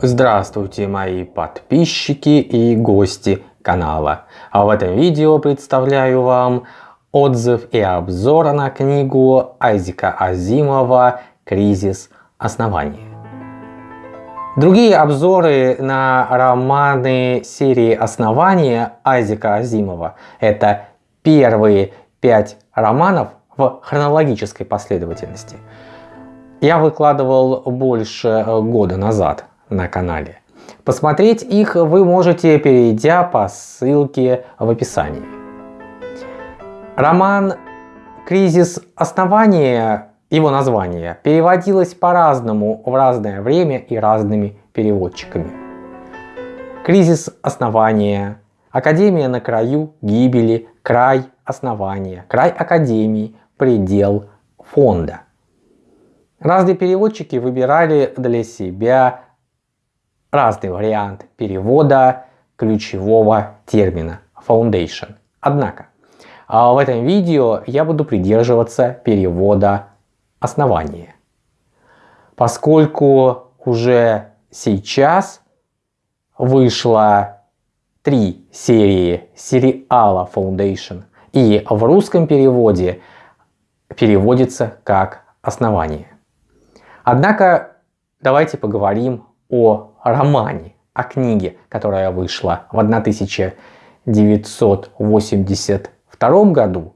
Здравствуйте мои подписчики и гости канала. А в этом видео представляю вам отзыв и обзор на книгу Айзека Азимова «Кризис основания». Другие обзоры на романы серии «Основания» Айзека Азимова – это первые пять романов в хронологической последовательности. Я выкладывал больше года назад на канале. Посмотреть их вы можете, перейдя по ссылке в описании. Роман «Кризис основания», его название, переводилось по-разному в разное время и разными переводчиками. «Кризис основания», «Академия на краю гибели», «Край основания», «Край Академии», «Предел фонда». Разные переводчики выбирали для себя разный вариант перевода ключевого термина foundation. Однако, а в этом видео я буду придерживаться перевода основания. Поскольку уже сейчас вышло три серии сериала Foundation и в русском переводе переводится как основание. Однако давайте поговорим о романе, о книге, которая вышла в 1982 году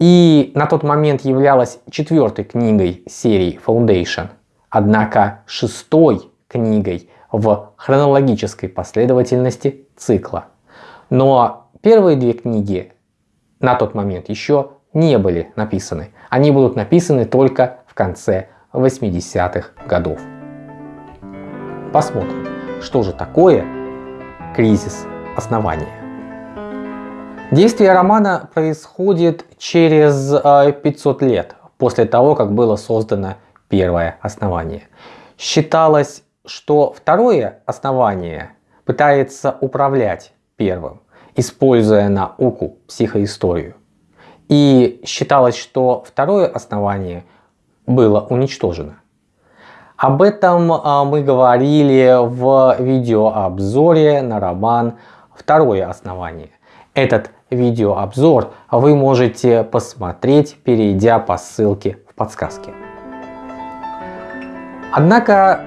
и на тот момент являлась четвертой книгой серии Foundation, однако шестой книгой в хронологической последовательности цикла. Но первые две книги на тот момент еще не были написаны. Они будут написаны только в конце 80-х годов. Посмотрим, что же такое кризис основания. Действие романа происходит через 500 э, лет после того, как было создано первое основание. Считалось, что второе основание пытается управлять первым, используя науку, психоисторию. И считалось, что второе основание было уничтожено. Об этом а, мы говорили в видеообзоре на роман «Второе основание». Этот видеообзор вы можете посмотреть, перейдя по ссылке в подсказке. Однако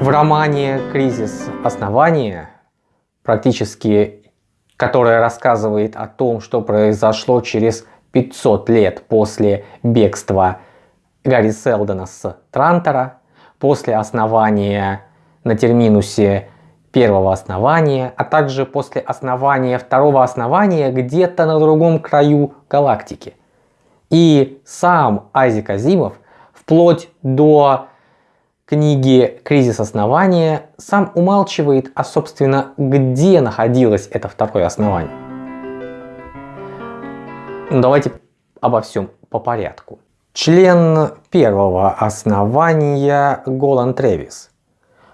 в романе «Кризис основания», практически которое рассказывает о том, что произошло через 500 лет после бегства Гарри Селдона с Трантора после основания на терминусе первого основания, а также после основания второго основания где-то на другом краю галактики. И сам Айзек Азимов вплоть до книги «Кризис основания» сам умалчивает, а собственно где находилось это второе основание. Ну, давайте обо всем по порядку. Член первого основания Голан Тревис.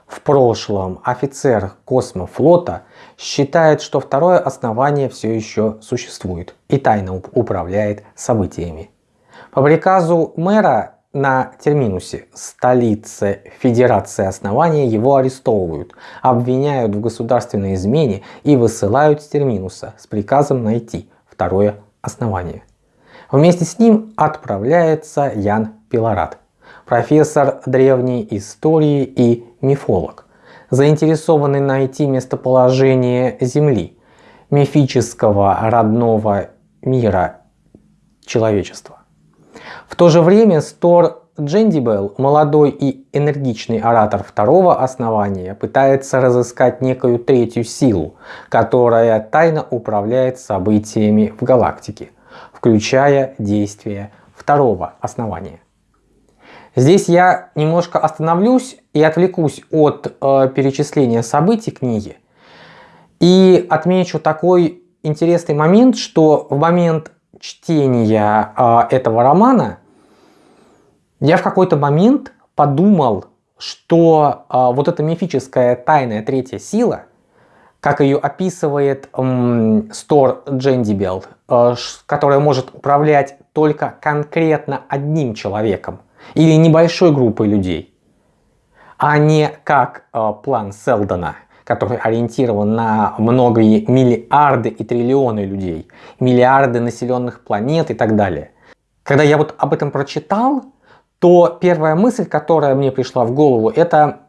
В прошлом офицер космофлота считает, что второе основание все еще существует и тайно управляет событиями. По приказу мэра на Терминусе, столице Федерации Основания, его арестовывают, обвиняют в государственной измене и высылают с Терминуса с приказом найти второе основание. Вместе с ним отправляется Ян Пилорат, профессор древней истории и мифолог, заинтересованный найти местоположение Земли, мифического родного мира человечества. В то же время Стор Джендибел, молодой и энергичный оратор второго основания, пытается разыскать некую третью силу, которая тайно управляет событиями в галактике – включая действие второго основания. Здесь я немножко остановлюсь и отвлекусь от э, перечисления событий книги и отмечу такой интересный момент, что в момент чтения э, этого романа я в какой-то момент подумал, что э, вот эта мифическая тайная третья сила как ее описывает эм, Стор Джендибел, э, которая может управлять только конкретно одним человеком или небольшой группой людей. а не как э, план Селдона, который ориентирован на многие миллиарды и триллионы людей, миллиарды населенных планет и так далее. Когда я вот об этом прочитал, то первая мысль, которая мне пришла в голову, это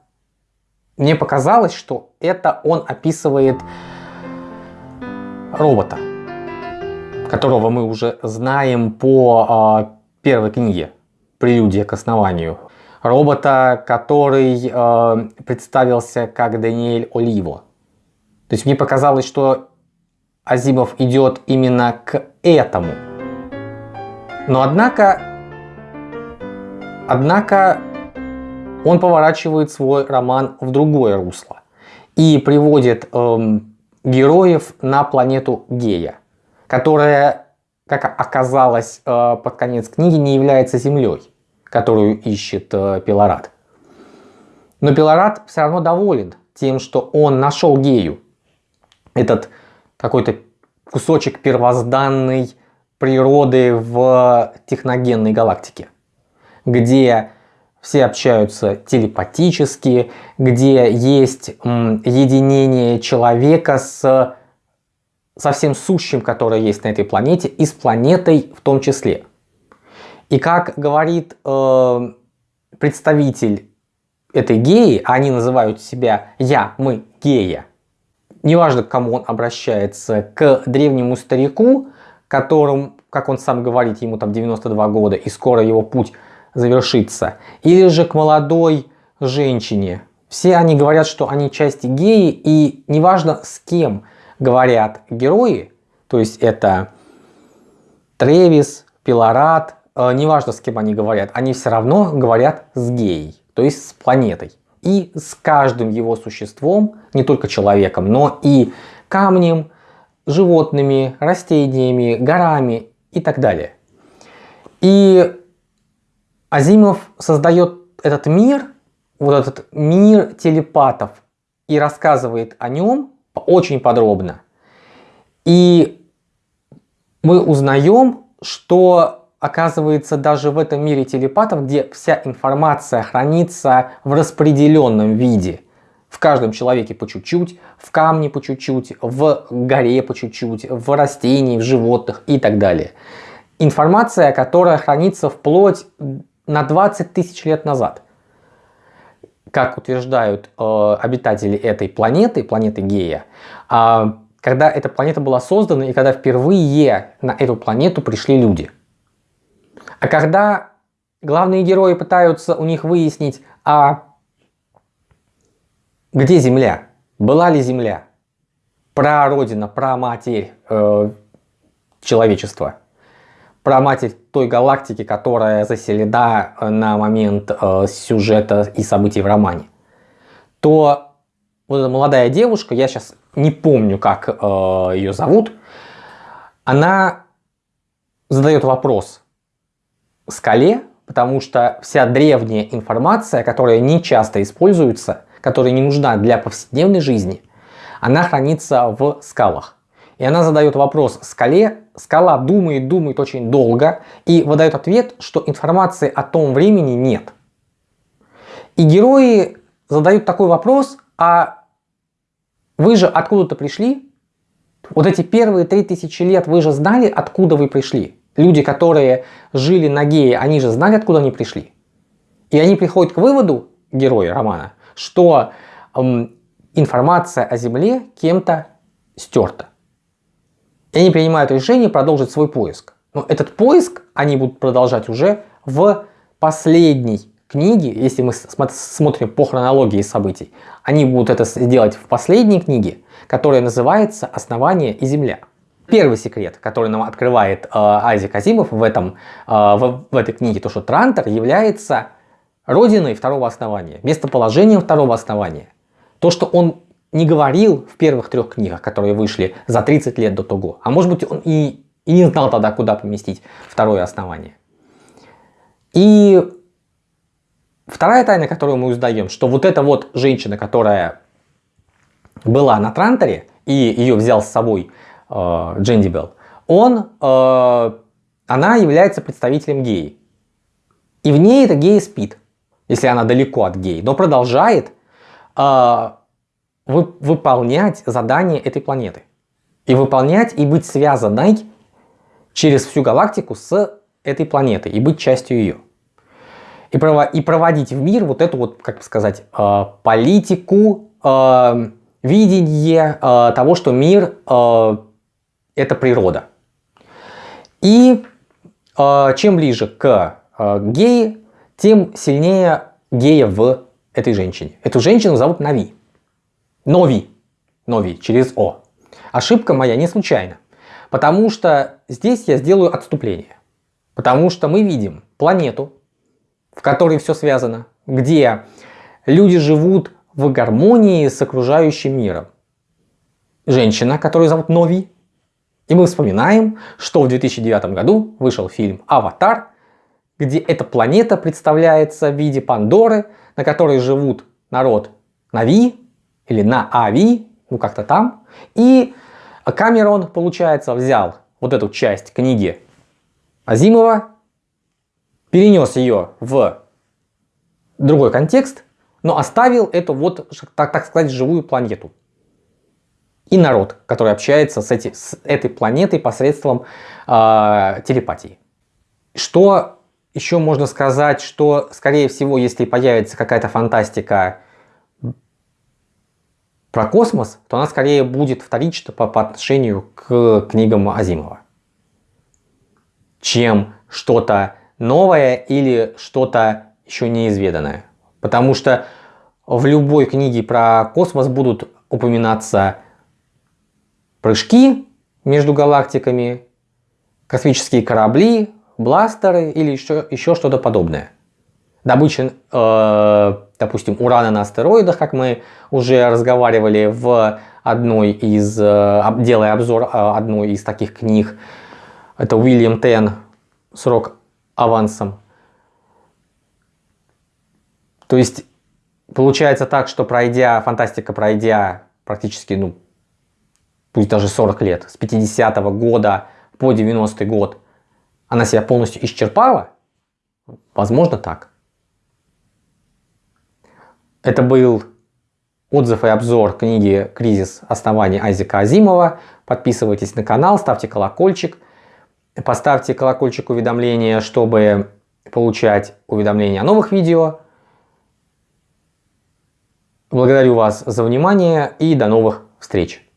мне показалось, что это он описывает робота, которого мы уже знаем по э, первой книге «Прелюдия к основанию». Робота, который э, представился как Даниэль Оливо. То есть мне показалось, что Азимов идет именно к этому. Но однако, однако он поворачивает свой роман в другое русло и приводит эм, героев на планету Гея, которая, как оказалось э, под конец книги, не является Землей, которую ищет э, Пилорат. Но Пилорат все равно доволен тем, что он нашел Гею, этот какой-то кусочек первозданной природы в техногенной галактике, где все общаются телепатически, где есть единение человека с со всем сущим, которое есть на этой планете, и с планетой в том числе. И как говорит э, представитель этой геи, они называют себя «я», «мы», «гея», неважно, к кому он обращается, к древнему старику, которым, как он сам говорит, ему там 92 года, и скоро его путь завершится, или же к молодой женщине. Все они говорят, что они части геи, и неважно с кем говорят герои, то есть это Тревис, Пилорат, э, неважно с кем они говорят, они все равно говорят с геей, то есть с планетой. И с каждым его существом, не только человеком, но и камнем, животными, растениями, горами и так далее. И Азимов создает этот мир, вот этот мир телепатов и рассказывает о нем очень подробно. И мы узнаем, что оказывается даже в этом мире телепатов, где вся информация хранится в распределенном виде, в каждом человеке по чуть-чуть, в камне по чуть-чуть, в горе по чуть-чуть, в растении, в животных и так далее. Информация, которая хранится вплоть на 20 тысяч лет назад. Как утверждают э, обитатели этой планеты, планеты Гея, э, когда эта планета была создана и когда впервые на эту планету пришли люди. А когда главные герои пытаются у них выяснить, а где Земля, была ли Земля, про родина, про матерь э, человечества, матерь той галактики, которая заселена э, на момент э, сюжета и событий в романе, то вот эта молодая девушка, я сейчас не помню, как э, ее зовут, она задает вопрос скале, потому что вся древняя информация, которая не часто используется, которая не нужна для повседневной жизни, она хранится в скалах. И она задает вопрос скале, скала думает, думает очень долго и выдает ответ, что информации о том времени нет. И герои задают такой вопрос, а вы же откуда-то пришли? Вот эти первые три тысячи лет вы же знали, откуда вы пришли? Люди, которые жили на Гее, они же знали, откуда они пришли. И они приходят к выводу, герои романа, что эм, информация о Земле кем-то стерта. И они принимают решение продолжить свой поиск. Но этот поиск они будут продолжать уже в последней книге, если мы смотрим по хронологии событий. Они будут это сделать в последней книге, которая называется «Основание и Земля». Первый секрет, который нам открывает э, Айзек Азимов в, этом, э, в, в этой книге, то что Трантор является родиной второго основания, местоположением второго основания. То, что он не говорил в первых трех книгах, которые вышли за 30 лет до того. А может быть он и, и не знал тогда, куда поместить второе основание. И вторая тайна, которую мы узнаем, что вот эта вот женщина, которая была на Транторе, и ее взял с собой э, Джендибел, он, э, она является представителем геи. И в ней эта гея спит. если она далеко от геи, но продолжает э, вы, выполнять задания этой планеты. И выполнять и быть связанной через всю галактику с этой планетой и быть частью ее. И, прово и проводить в мир вот эту вот, как сказать, э, политику, э, видение э, того, что мир э, это природа. И э, чем ближе к э, геи, тем сильнее гея в этой женщине. Эту женщину зовут Нави. Нови. Нови через О. Ошибка моя не случайна. Потому что здесь я сделаю отступление. Потому что мы видим планету, в которой все связано, где люди живут в гармонии с окружающим миром. Женщина, которую зовут Нови. И мы вспоминаем, что в 2009 году вышел фильм «Аватар», где эта планета представляется в виде Пандоры, на которой живут народ Нави или на Ави, ну как-то там. И Камерон, получается, взял вот эту часть книги Азимова, перенес ее в другой контекст, но оставил эту вот, так, так сказать, живую планету. И народ, который общается с, эти, с этой планетой посредством э, телепатии. Что еще можно сказать, что, скорее всего, если появится какая-то фантастика про космос, то она скорее будет вторична по, по отношению к книгам Азимова, чем что-то новое или что-то еще неизведанное. Потому что в любой книге про космос будут упоминаться прыжки между галактиками, космические корабли, бластеры или еще, еще что-то подобное. Добыча, э, допустим, урана на астероидах, как мы уже разговаривали в одной из, э, делая обзор э, одной из таких книг, это Уильям Тен «Срок авансом». То есть получается так, что пройдя, фантастика пройдя практически, ну, пусть даже 40 лет, с 50 -го года по 90 год, она себя полностью исчерпала? Возможно так. Это был отзыв и обзор книги «Кризис оснований» Айзека Азимова. Подписывайтесь на канал, ставьте колокольчик. Поставьте колокольчик уведомления, чтобы получать уведомления о новых видео. Благодарю вас за внимание и до новых встреч!